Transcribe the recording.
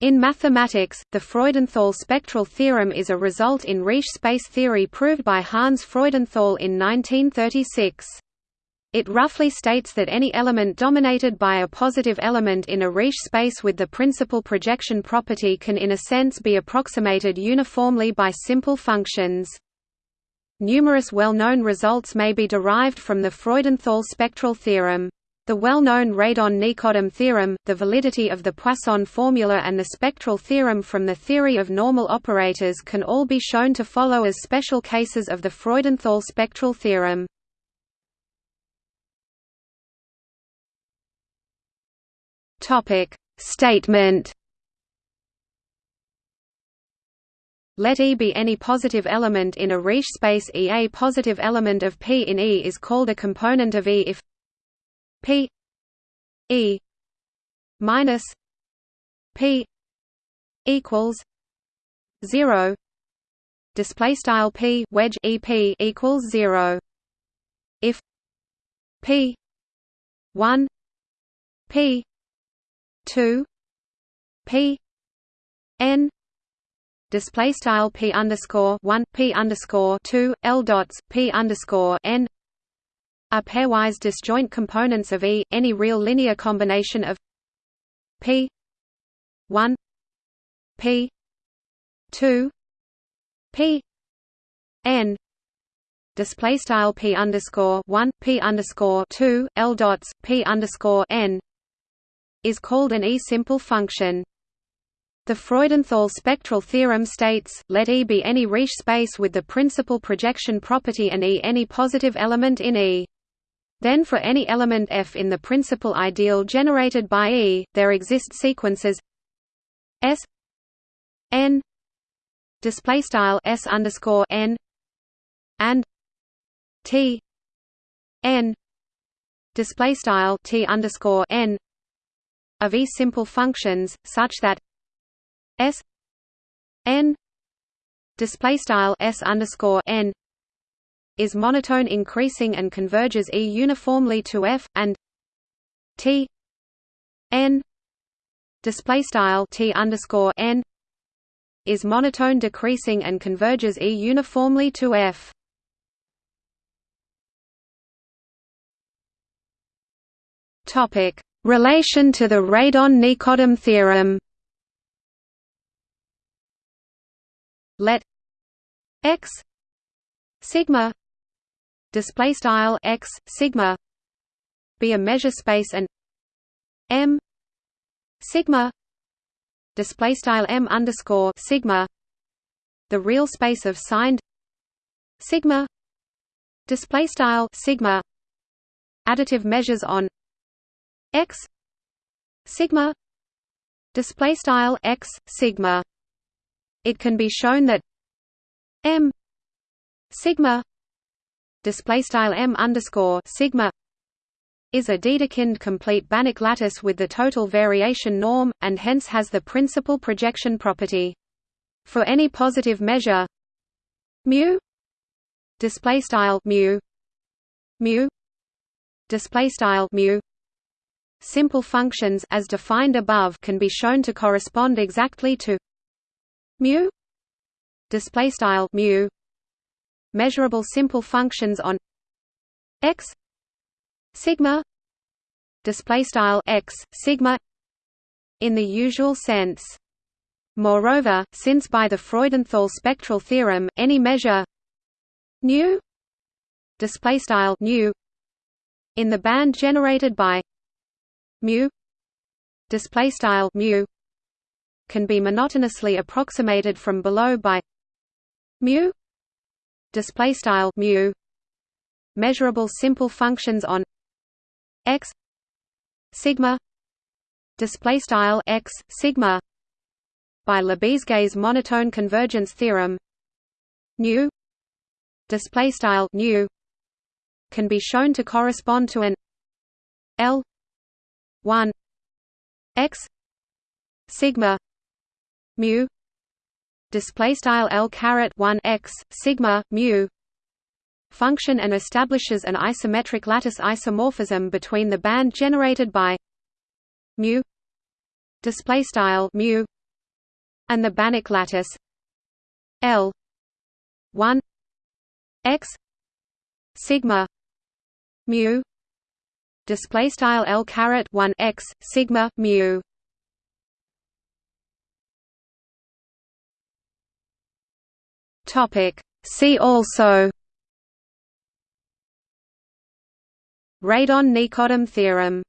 In mathematics, the Freudenthal spectral theorem is a result in Riesz space theory proved by Hans Freudenthal in 1936. It roughly states that any element dominated by a positive element in a Riesz space with the principal projection property can in a sense be approximated uniformly by simple functions. Numerous well-known results may be derived from the Freudenthal spectral theorem. The well-known Radon-Nikodym theorem, the validity of the Poisson formula and the spectral theorem from the theory of normal operators can all be shown to follow as special cases of the Freudenthal spectral theorem. Statement. Let E be any positive element in a Riesz space E. A positive element of P in E is called a component of E if P E minus P equals zero. Display style P wedge EP equals zero. If P one P 2 p n display style p underscore 1 p underscore 2 l dots p underscore n are pairwise disjoint components of E. Any real linear combination of p 1 p 2 p n display style p underscore 1 p underscore 2 l dots p underscore n is called an E-simple function. The Freudenthal spectral theorem states, let E be any Riesz space with the principal projection property and E any positive element in E. Then for any element F in the principal ideal generated by E, there exist sequences S n display style S underscore n and T n display style T underscore n of E-simple functions, such that S n display style S underscore n is monotone increasing and converges E uniformly to F and T n. Display style T underscore n is monotone decreasing and converges E uniformly to F. Topic. Relation to the Radon-Nikodym theorem. Let x sigma display style x sigma be a measure space and m sigma display style m underscore sigma the real space of signed sigma display style sigma additive measures on x sigma display style x sigma. It can be shown that m sigma display style m underscore sigma is a Dedekind complete Banach lattice with the total variation norm, and hence has the principal projection property. For any positive measure mu display style mu mu display style mu Simple functions as defined above can be shown to correspond exactly to mu display style mu measurable simple functions on x sigma display style x sigma in the usual sense. Moreover since by the freudenthal spectral theorem any measure nu display style nu in the band generated by mu display style mu can be monotonously approximated from below by mu display style mu measurable simple functions on x sigma display style x sigma by Lebesgue's monotone convergence theorem nu display style nu can be shown to correspond to an L 1 x sigma mu display style L caret 1 x sigma mu function and establishes an isometric lattice isomorphism between the band generated by mu display style mu and the Banach lattice L one X sigma mu display style L caret 1 X sigma mu topic. See also radon nikodym theorem